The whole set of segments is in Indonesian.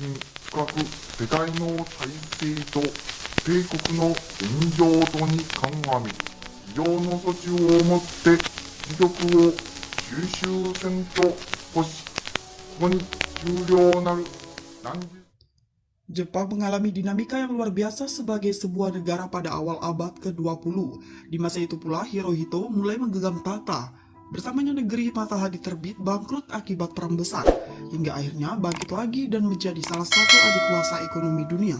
深深く世代の体制と米国の現状度に鑑み、非常の措置をもって出力を収集せんと欲し、ここに終了なる何時 Jepang mengalami dinamika yang luar biasa sebagai sebuah negara pada awal abad ke-20. Di masa itu pula, Hirohito mulai menggenggam tata. Bersamanya negeri matahari terbit bangkrut akibat perang besar, hingga akhirnya bangkit lagi dan menjadi salah satu adik kuasa ekonomi dunia.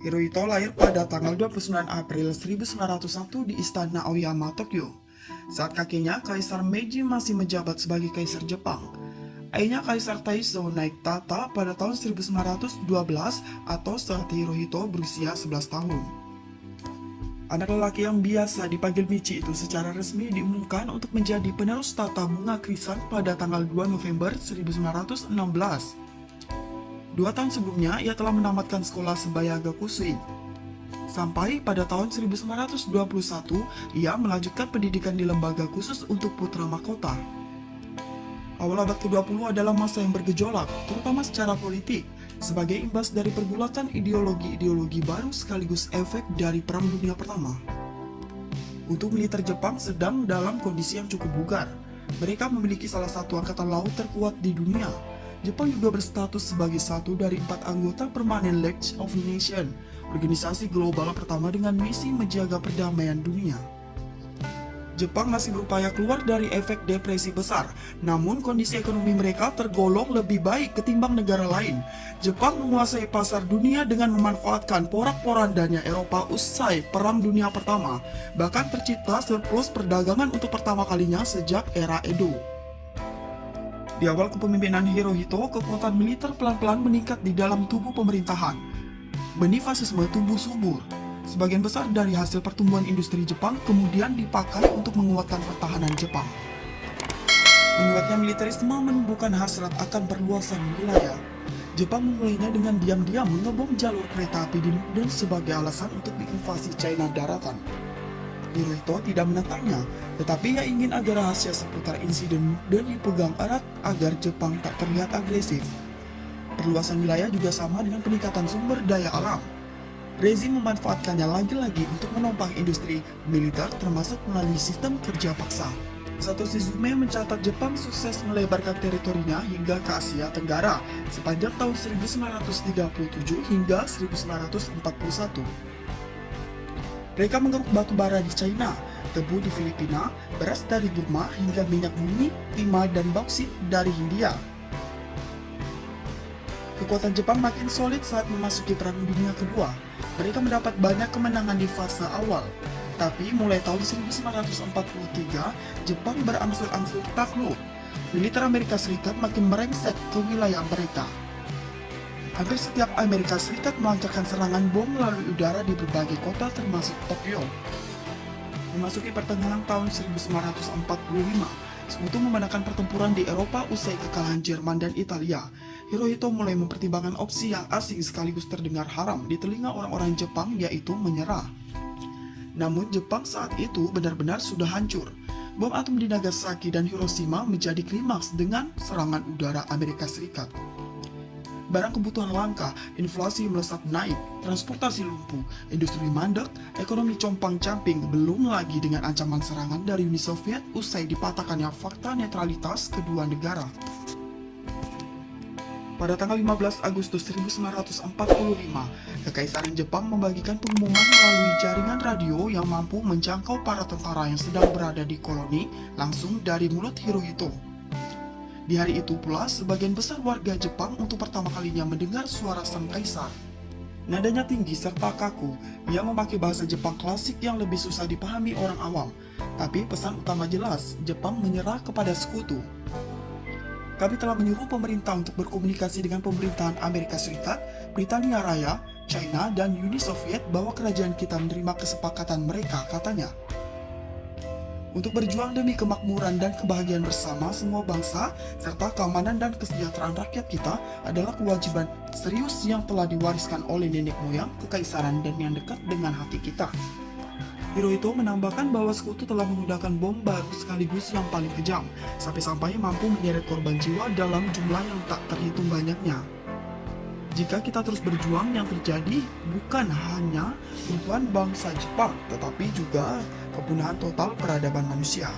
Hirohito lahir pada tanggal 29 April 1901 di Istana Aoyama, Tokyo. Saat kakeknya, Kaisar Meiji masih menjabat sebagai Kaisar Jepang. Ayahnya Kaisar Taizo naik tata pada tahun 1912 atau saat Hirohito berusia 11 tahun. Anak lelaki yang biasa dipanggil Michi itu secara resmi diumumkan untuk menjadi penerus tata bunga krisan pada tanggal 2 November 1916. Dua tahun sebelumnya, ia telah menamatkan sekolah sebaya Gakusui. Sampai pada tahun 1921, ia melanjutkan pendidikan di lembaga khusus untuk putra mahkota. Awal abad ke-20 adalah masa yang bergejolak, terutama secara politik, sebagai imbas dari pergulatan ideologi-ideologi baru sekaligus efek dari Perang Dunia Pertama. Untuk militer Jepang sedang dalam kondisi yang cukup bugar. Mereka memiliki salah satu angkatan laut terkuat di dunia. Jepang juga berstatus sebagai satu dari empat anggota permanen League of Nations, organisasi global pertama dengan misi menjaga perdamaian dunia. Jepang masih berupaya keluar dari efek depresi besar, namun kondisi ekonomi mereka tergolong lebih baik ketimbang negara lain. Jepang menguasai pasar dunia dengan memanfaatkan porak-porandanya Eropa usai Perang Dunia Pertama, bahkan tercipta surplus perdagangan untuk pertama kalinya sejak era Edo. Di awal kepemimpinan Hirohito, kekuatan militer pelan-pelan meningkat di dalam tubuh pemerintahan. Benih fasisme tumbuh subur, Sebagian besar dari hasil pertumbuhan industri Jepang kemudian dipakai untuk menguatkan pertahanan Jepang. Menguatnya militerisme menumbuhkan hasrat akan perluasan wilayah. Jepang memulainya dengan diam-diam mengebom jalur kereta api di Muden sebagai alasan untuk diinvasi China daratan. Hirohito tidak menentangnya, tetapi ia ingin agar rahasia seputar insiden Muden dipegang erat agar Jepang tak terlihat agresif. Perluasan wilayah juga sama dengan peningkatan sumber daya alam. Rezim memanfaatkannya lagi-lagi untuk menopang industri militer termasuk melalui sistem kerja paksa. Satoshi Suzume mencatat Jepang sukses melebarkan teritorinya hingga ke Asia Tenggara sepanjang tahun 1937 hingga 1941. Mereka mengeruk batu bara di China, tebu di Filipina, beras dari Burma hingga minyak bumi, timah dan bauksit dari Hindia. Kekuatan Jepang makin solid saat memasuki Perang Dunia Kedua. Mereka mendapat banyak kemenangan di fase awal. Tapi mulai tahun 1943, Jepang berangsur-angsur takluk. Militer Amerika Serikat makin merengsek ke wilayah mereka. Hampir setiap Amerika Serikat melancarkan serangan bom melalui udara di berbagai kota termasuk Tokyo. Memasuki pertengahan tahun 1945, Sekutu memenangkan pertempuran di Eropa usai kekalahan Jerman dan Italia. Hirohito mulai mempertimbangkan opsi yang asing sekaligus terdengar haram di telinga orang-orang Jepang yaitu menyerah. Namun Jepang saat itu benar-benar sudah hancur. Bom atom di Nagasaki dan Hiroshima menjadi klimaks dengan serangan udara Amerika Serikat. Barang kebutuhan langka, inflasi melesat naik, transportasi lumpuh, industri mandek, ekonomi compang-camping, belum lagi dengan ancaman serangan dari Uni Soviet usai dipatahkannya fakta netralitas kedua negara. Pada tanggal 15 Agustus 1945, Kekaisaran Jepang membagikan pengumuman melalui jaringan radio yang mampu menjangkau para tentara yang sedang berada di koloni langsung dari mulut Hirohito. Di hari itu pula, sebagian besar warga Jepang untuk pertama kalinya mendengar suara sang kaisar. Nadanya tinggi serta kaku, ia memakai bahasa Jepang klasik yang lebih susah dipahami orang awam. Tapi pesan utama jelas, Jepang menyerah kepada sekutu. Kami telah menyuruh pemerintah untuk berkomunikasi dengan pemerintahan Amerika Serikat, Britania Raya, China, dan Uni Soviet bahwa kerajaan kita menerima kesepakatan mereka, katanya. Untuk berjuang demi kemakmuran dan kebahagiaan bersama semua bangsa, serta keamanan dan kesejahteraan rakyat kita adalah kewajiban serius yang telah diwariskan oleh nenek moyang, kekaisaran, dan yang dekat dengan hati kita. Hirohito menambahkan bahwa sekutu telah menggunakan bom baru sekaligus yang paling kejam, sampai-sampai mampu menyeret korban jiwa dalam jumlah yang tak terhitung banyaknya. Jika kita terus berjuang, yang terjadi bukan hanya runtuhan bangsa Jepang, tetapi juga kepunahan total peradaban manusia.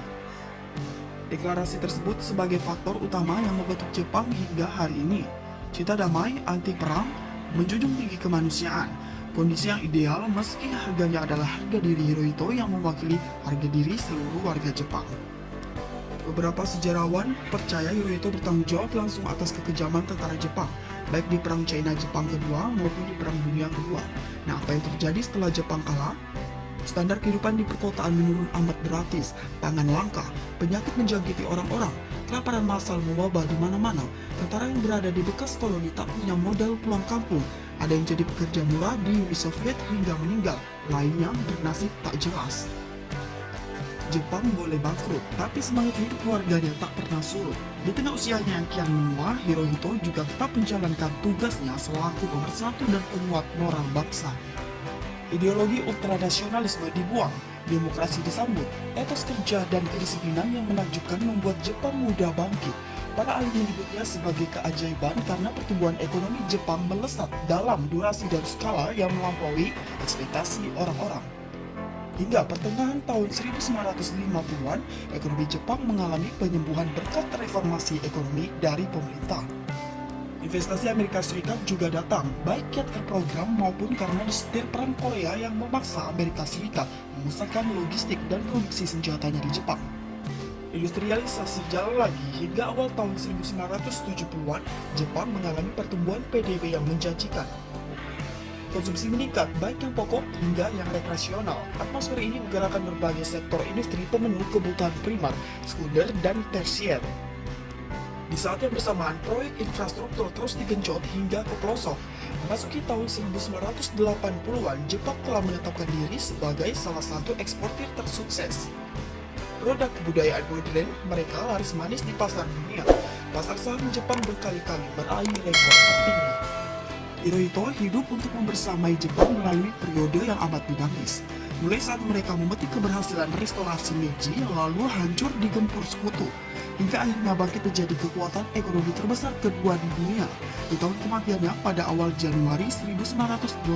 Deklarasi tersebut sebagai faktor utama yang membentuk Jepang hingga hari ini. Cita damai, anti perang, menjunjung tinggi kemanusiaan, kondisi yang ideal meski harganya adalah harga diri Hirohito yang mewakili harga diri seluruh warga Jepang. Beberapa sejarawan percaya Hirohito bertanggung jawab langsung atas kekejaman tentara Jepang, baik di Perang China-Jepang kedua maupun di Perang Dunia kedua. Nah, apa yang terjadi setelah Jepang kalah? Standar kehidupan di perkotaan menurun amat drastis, pangan langka, penyakit menjangkiti orang-orang, kelaparan massal mewabah di mana-mana, tentara yang berada di bekas koloni tak punya modal pulang kampung, ada yang jadi pekerja murah di Uni Soviet hingga meninggal, lainnya bernasib tak jelas. Jepang boleh bangkrut, tapi semangat hidup keluarganya tak pernah surut. Di tengah usianya yang kian menua, Hirohito juga tetap menjalankan tugasnya selaku pemersatu dan penguat moral bangsa. Ideologi ultranasionalisme dibuang, demokrasi disambut, etos kerja dan kedisiplinan yang menakjubkan membuat Jepang muda bangkit. Para ahli menyebutnya sebagai keajaiban karena pertumbuhan ekonomi Jepang melesat dalam durasi dan skala yang melampaui ekspektasi orang-orang. Hingga pertengahan tahun 1950-an, ekonomi Jepang mengalami penyembuhan berkat reformasi ekonomi dari pemerintah. Investasi Amerika Serikat juga datang, baik kiat terprogram maupun karena disetir perang Korea yang memaksa Amerika Serikat memusatkan logistik dan produksi senjatanya di Jepang. Industrialisasi jalan lagi hingga awal tahun 1970-an, Jepang mengalami pertumbuhan PDB yang menjanjikan. Konsumsi meningkat, baik yang pokok hingga yang rekreasional. Atmosfer ini menggerakkan berbagai sektor industri pemenuh kebutuhan primer, sekunder, dan tersier. Di saat yang bersamaan, proyek infrastruktur terus digenjot hingga ke pelosok. Memasuki tahun 1980-an, Jepang telah menetapkan diri sebagai salah satu eksportir tersukses. Produk kebudayaan modern mereka laris manis di pasar dunia. Pasar saham Jepang berkali-kali meraih rekor tertinggi. Hirohito hidup untuk membersamai Jepang melalui periode yang amat dinamis. Mulai saat mereka memetik keberhasilan restorasi Meiji lalu hancur digempur sekutu, hingga akhirnya bangkit menjadi kekuatan ekonomi terbesar kedua di dunia di tahun kematiannya pada awal Januari 1989.